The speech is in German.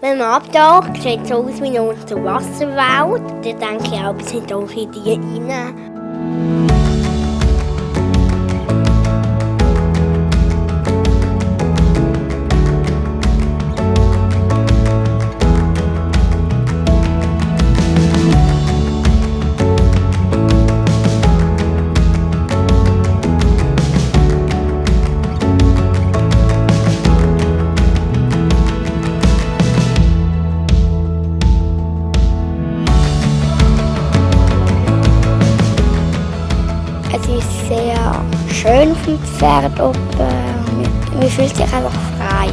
Wenn man abtaucht, sieht es aus wie eine Unterwasserwelt. Dann denke ich auch, sind auch in die rein. sich sehr schön auf dem Pferd und äh, man fühlt sich einfach frei.